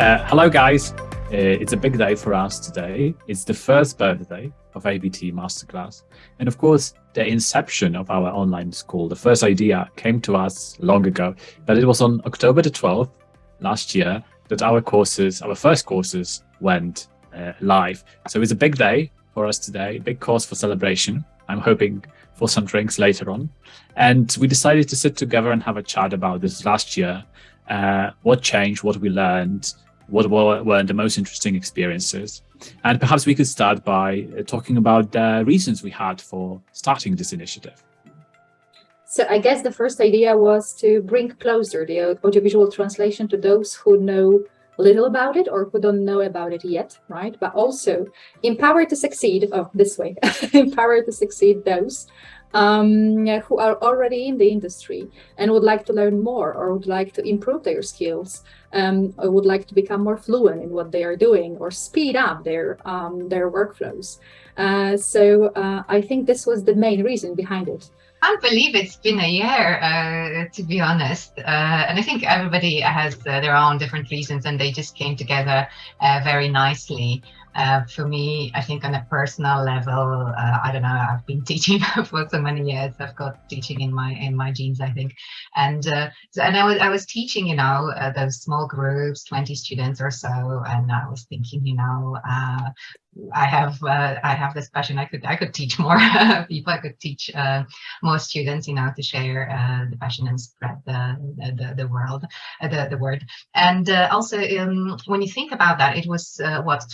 Uh, hello, guys. Uh, it's a big day for us today. It's the first birthday of AVT Masterclass. And of course, the inception of our online school, the first idea came to us long ago, but it was on October the 12th last year that our courses, our first courses went uh, live. So it's a big day for us today, big cause for celebration. I'm hoping for some drinks later on. And we decided to sit together and have a chat about this last year. Uh, what changed, what we learned, what were the most interesting experiences. And perhaps we could start by uh, talking about the reasons we had for starting this initiative. So I guess the first idea was to bring closer the audiovisual translation to those who know little about it or who don't know about it yet, right? But also empower to succeed, oh, this way, empower to succeed those um, who are already in the industry and would like to learn more or would like to improve their skills um, or would like to become more fluent in what they are doing or speed up their um, their workflows. Uh, so uh, I think this was the main reason behind it. I can't believe it's been a year, uh, to be honest. Uh, and I think everybody has uh, their own different reasons and they just came together uh, very nicely. Uh, for me, I think on a personal level, uh, I don't know, I've been teaching for so many years. I've got teaching in my in my genes, I think. And uh, so, and I was I was teaching, you know, uh, those small groups, 20 students or so, and I was thinking, you know, uh, I have uh, I have this passion. I could I could teach more people. I could teach uh, more students, you know, to share uh, the passion and spread the the, the world, uh, the the word. And also, um, when you think about that, it was what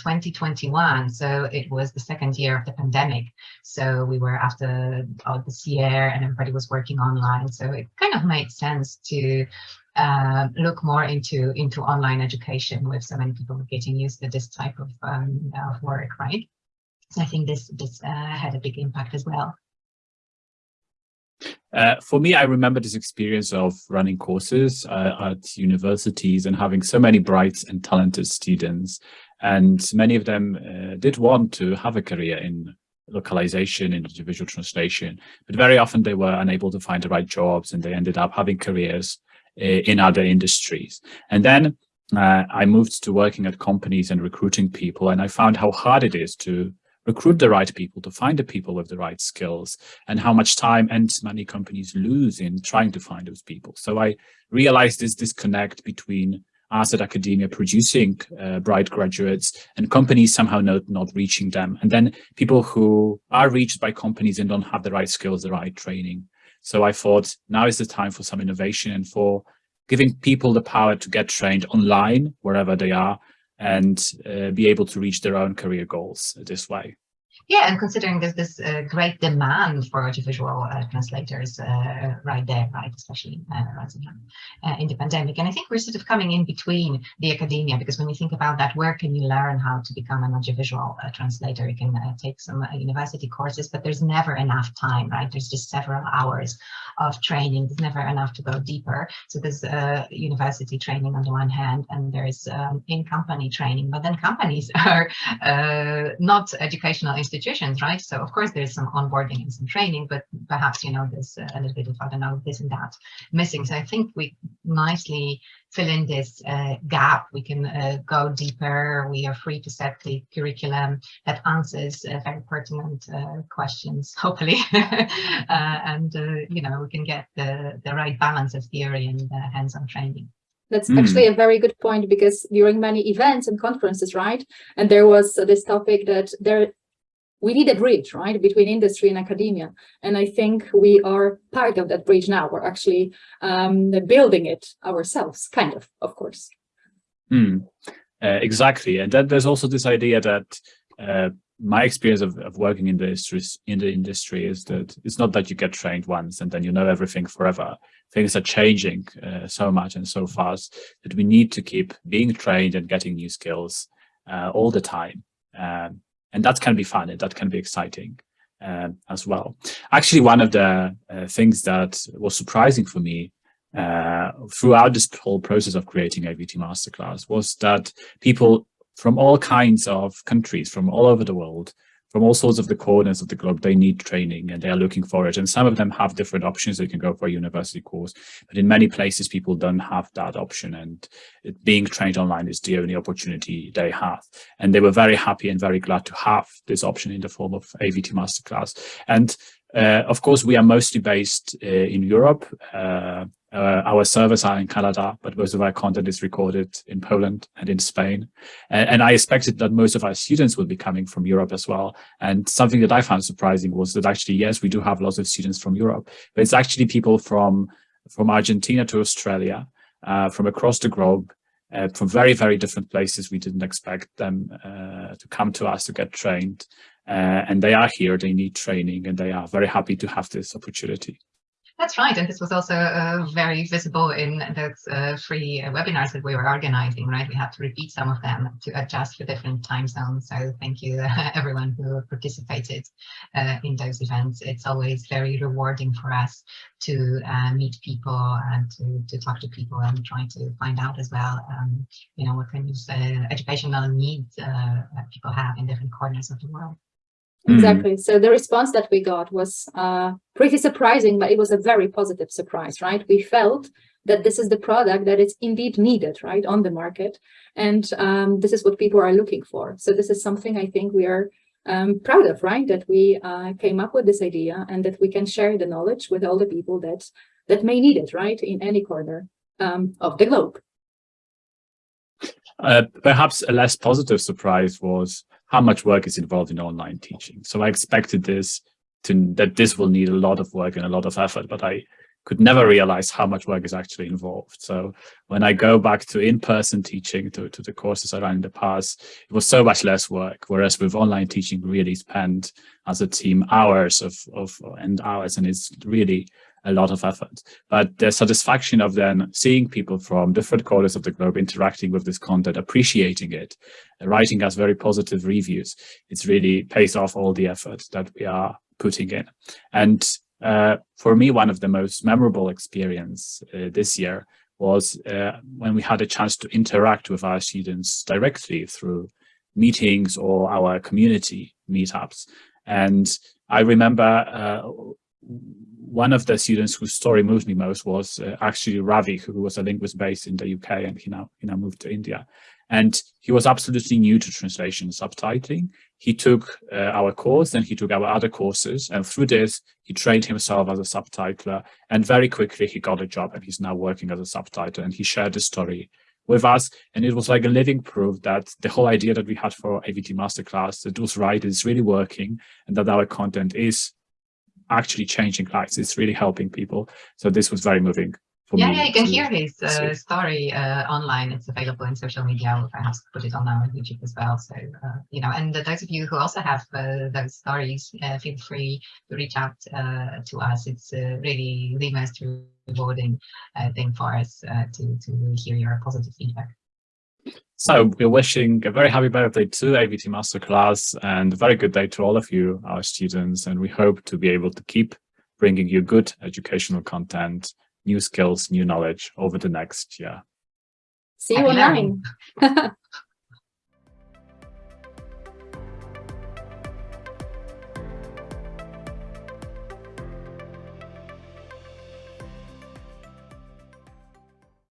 2021, so it was the second year of the pandemic. So we were after all this year, and everybody was working online. So it kind of made sense to uh, look more into into online education with so many people getting used to this type of, um, of work, right? So I think this this uh, had a big impact as well. Uh, for me, I remember this experience of running courses uh, at universities and having so many bright and talented students. And many of them uh, did want to have a career in localization, in visual translation, but very often they were unable to find the right jobs and they ended up having careers in other industries. And then uh, I moved to working at companies and recruiting people, and I found how hard it is to recruit the right people, to find the people with the right skills, and how much time and money companies lose in trying to find those people. So I realized this disconnect between us at academia producing uh, bright graduates and companies somehow not, not reaching them. And then people who are reached by companies and don't have the right skills, the right training. So I thought now is the time for some innovation and for giving people the power to get trained online wherever they are and uh, be able to reach their own career goals this way. Yeah, and considering there's this uh, great demand for audiovisual uh, translators uh, right there, right, especially uh, uh, in the pandemic. And I think we're sort of coming in between the academia, because when you think about that, where can you learn how to become an audiovisual uh, translator? You can take some university courses, but there's never enough time, right? There's just several hours of training. There's never enough to go deeper. So there's university training on the one hand, and there's um, in-company training, but then companies are not educational institutions institutions, right? So of course there's some onboarding and some training, but perhaps, you know, there's a little bit of, I don't know, this and that missing. So I think we nicely fill in this uh, gap. We can uh, go deeper. We are free to set the curriculum that answers uh, very pertinent uh, questions, hopefully. Uh, and, uh, you know, we can get the, the right balance of theory and hands-on training. That's mm. actually a very good point because during many events and conferences, right? And there was this topic that there we need a bridge, right, between industry and academia. And I think we are part of that bridge now. We're actually um, building it ourselves, kind of, of course. Mm, uh, exactly. And then there's also this idea that uh, my experience of, of working in the, industry, in the industry is that it's not that you get trained once and then you know everything forever. Things are changing uh, so much and so fast that we need to keep being trained and getting new skills uh, all the time. Um, and that can be fun and that can be exciting uh, as well. Actually, one of the uh, things that was surprising for me uh, throughout this whole process of creating AVT Masterclass was that people from all kinds of countries, from all over the world, from all sorts of the corners of the globe, they need training and they are looking for it. And some of them have different options. They can go for a university course, but in many places, people don't have that option. And it, being trained online is the only opportunity they have. And they were very happy and very glad to have this option in the form of AVT Masterclass. And of course, we are mostly based uh, in Europe. Uh, uh, our servers are in Canada, but most of our content is recorded in Poland and in Spain. And, and, I expected that most of our students would be coming from Europe as well. And something that I found surprising was that actually, yes, we do have lots of students from Europe, but it's actually people from, from Argentina to Australia, uh, from across the globe, uh, from very, very different places. We didn't expect them uh, to come to us to get trained. Uh, and they are here, they need training, and they are very happy to have this opportunity. That's right, and this was also uh, very visible in those uh, free uh, webinars that we were organizing, right? We had to repeat some of them to adjust for different time zones. So thank you everyone who participated uh, in those events. It's always very rewarding for us to uh, meet people and to, to talk to people and try to find out as well, um, you know, what kind of uh, educational needs people have in different corners of the world. Mm. Exactly. Mm. So the response that we got was uh, pretty surprising, but it was a very positive surprise, right? We felt that this is the product that is indeed needed, right, on the market. And um, this is what people are looking for. So this is something I think we are um, proud of, right, that we uh, came up with this idea and that we can share the knowledge with all the people that, that may need it, right, in any corner um, of the globe. Uh, perhaps a less positive surprise was how much work is involved in online teaching. So I expected this to that this will need a lot of work and a lot of effort, but I could never realize how much work is actually involved. So when I go back to in-person teaching, to, to the courses I ran in the past, it was so much less work. Whereas with online teaching, really spend as a team hours of, of and hours, and it's really a lot of effort. But the satisfaction of then seeing people from different corners of the globe interacting with this content, appreciating it, writing us very positive reviews, it's really pays off all the effort that we are putting in. And uh, for me, one of the most memorable experience uh, this year was uh, when we had a chance to interact with our students directly through meetings or our community meetups. And I remember uh, one of the students whose story moved me most was uh, actually Ravi, who was a linguist based in the UK, and he now he now moved to India. And he was absolutely new to translation subtitling. He took uh, our course, then he took our other courses, and through this, he trained himself as a subtitler. And very quickly, he got a job, and he's now working as a subtitler. And he shared the story with us, and it was like a living proof that the whole idea that we had for AVT Masterclass, that was right, is really working, and that our content is actually changing lives. It's really helping people. So this was very moving. For me. Yeah, yeah, you can hear his uh, story uh, online. It's available in social media. We'll perhaps put it on our YouTube as well. So, uh, you know, and those of you who also have uh, those stories, uh, feel free to reach out uh, to us. It's really the most rewarding thing for us to, to hear your positive feedback. So we're wishing a very happy birthday to AVT Masterclass and a very good day to all of you, our students. And we hope to be able to keep bringing you good educational content, new skills, new knowledge over the next year. See you online.